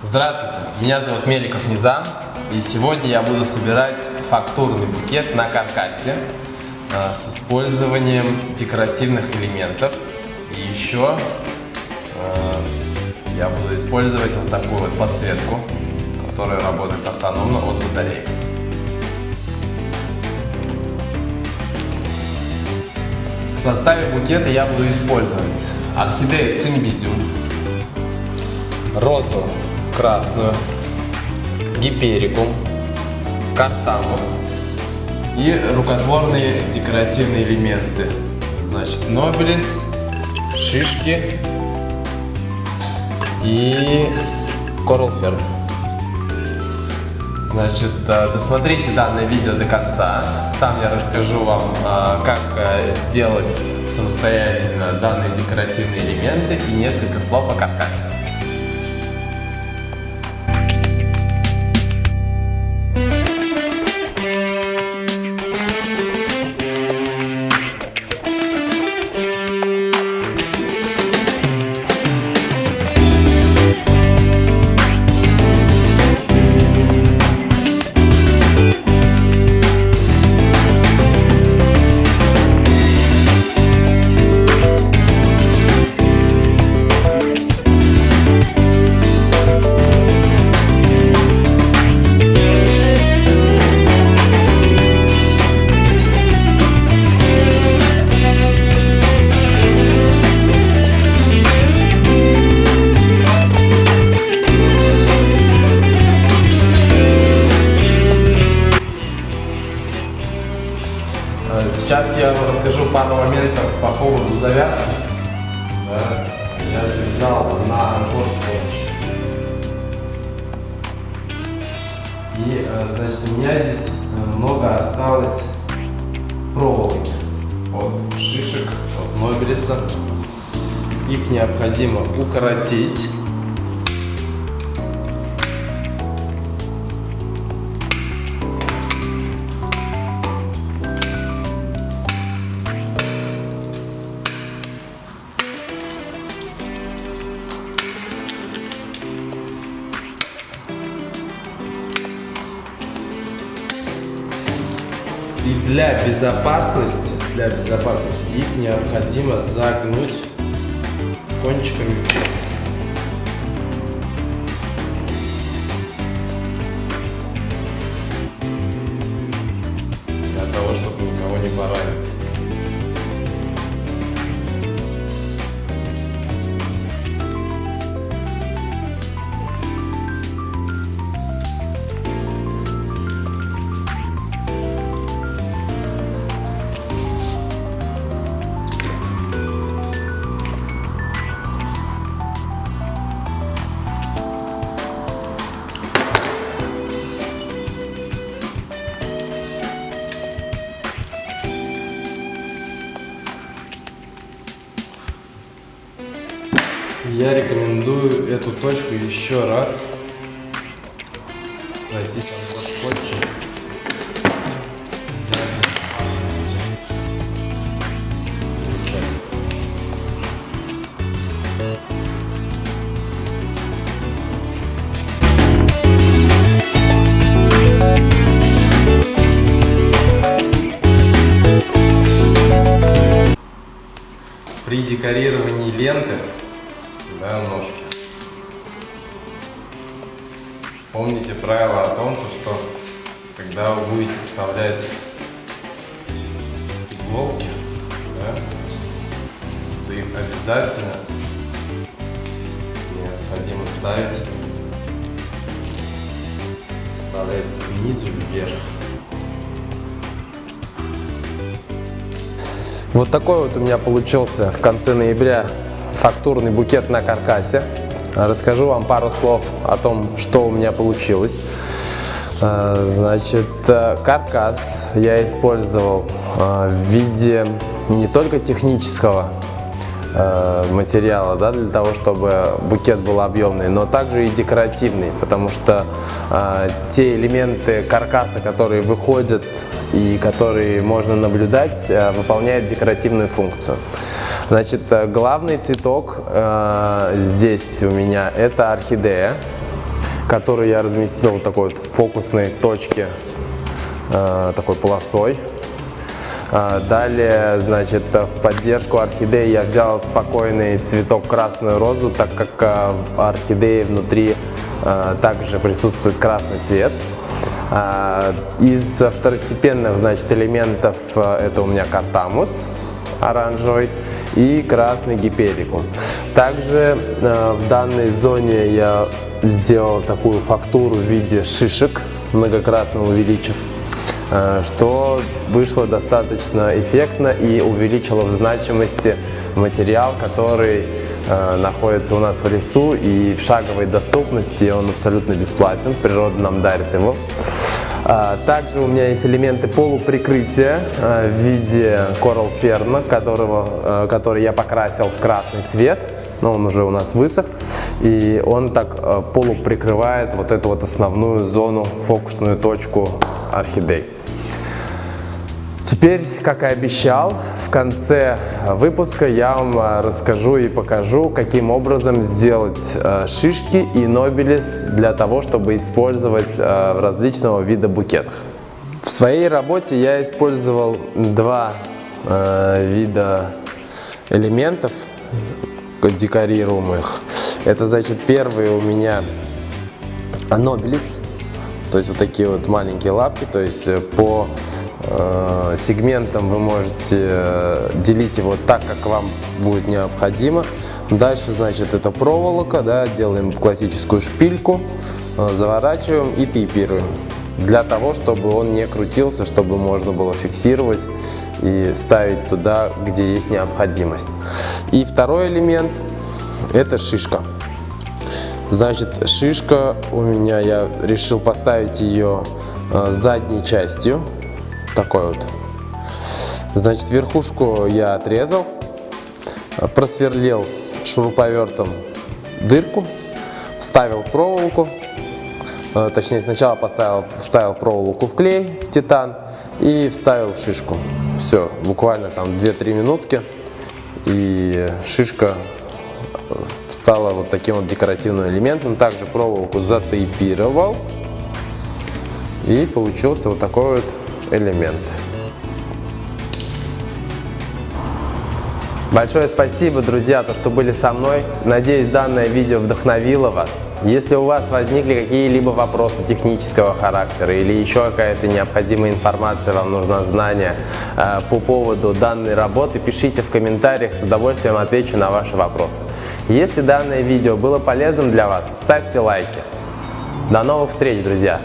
Здравствуйте, меня зовут Меликов Низам, и сегодня я буду собирать фактурный букет на каркасе э, с использованием декоративных элементов. И еще э, я буду использовать вот такую вот подсветку, которая работает автономно от батареи. В составе букета я буду использовать орхидею цимбидиум, розу красную, гиперикум, картамус и рукотворные декоративные элементы. Значит, нобелис, шишки и корлферн. Значит, досмотрите данное видео до конца. Там я расскажу вам, э, как э, сделать самостоятельно данные декоративные элементы и несколько слов о каркасе. Пару моментов по поводу завязки. Да, я завязал на анкор скотч. И, э, значит, у меня здесь э, много осталось проволоки от шишек, от нобелиса. Их необходимо укоротить. И для безопасности, для безопасности их необходимо загнуть кончиками для того, чтобы никого не поранить. Я рекомендую эту точку еще раз пройти там вот скотчем. При декорировании ленты да, ножки. Помните правило о том, что когда вы будете вставлять иголки, да, то их обязательно необходимо ставить, вставлять снизу вверх. Вот такой вот у меня получился в конце ноября фактурный букет на каркасе. Расскажу вам пару слов о том, что у меня получилось. Э, значит, э, каркас я использовал э, в виде не только технического материала, да, для того, чтобы букет был объемный, но также и декоративный, потому что э, те элементы каркаса, которые выходят и которые можно наблюдать, э, выполняют декоративную функцию. Значит, главный цветок э, здесь у меня это орхидея. который я разместил в такой вот фокусной точке, э, такой полосой. Э, далее, значит, в поддержку орхидеи я взял спокойный цветок красную розу, так как э, в орхидее внутри э, также присутствует красный цвет. Э, из второстепенных, значит, элементов э, это у меня картамус оранжевый и красный гиперикум. Также э, в данной зоне я сделал такую фактуру в виде шишек, многократно увеличив, э, что вышло достаточно эффектно и увеличило в значимости материал, который э, находится у нас в лесу и в шаговой доступности, он абсолютно бесплатен, природа нам дарит его. А, также у меня есть элементы полуприкрытия в виде Coral Fern, которого, который я покрасил в красный цвет но он уже у нас высох, и он так полуприкрывает вот эту вот основную зону, фокусную точку орхидей. Теперь, как и обещал, в конце выпуска я вам э, расскажу и покажу, каким образом сделать э, шишки и нобелис для того, чтобы использовать в различного вида букетах. В своей работе я использовал два вида элементов декорируемых. Это значит первый у меня анобилис, то есть вот такие вот маленькие лапки, то есть э, по э, сегментам вы можете э, делить его так, как вам будет необходимо. Дальше, значит, это проволока, да, делаем классическую шпильку, э, заворачиваем и тейпируем. Для того, чтобы он не крутился, чтобы можно было фиксировать и ставить туда, где есть необходимость. И второй элемент – это шишка. Значит, шишка у меня, я решил поставить ее задней частью, такой вот. Значит, верхушку я отрезал, просверлил шуруповертом дырку, вставил проволоку, э, точнее сначала поставил, вставил проволоку в клей, в титан и вставил шишку. Все, буквально там 2-3 минутки и шишка стала вот таким вот декоративным элементом. Также проволоку затейпировал и получился вот такой вот элемент. Большое спасибо, друзья, то, что были со мной. Надеюсь, данное видео вдохновило вас. Если у вас возникли какие-либо вопросы технического характера или еще какая-то необходимая информация, вам нужна знание э, по поводу данной работы, пишите в комментариях, с удовольствием отвечу на ваши вопросы. Если данное видео было полезным для вас, ставьте лайки. До новых встреч, друзья!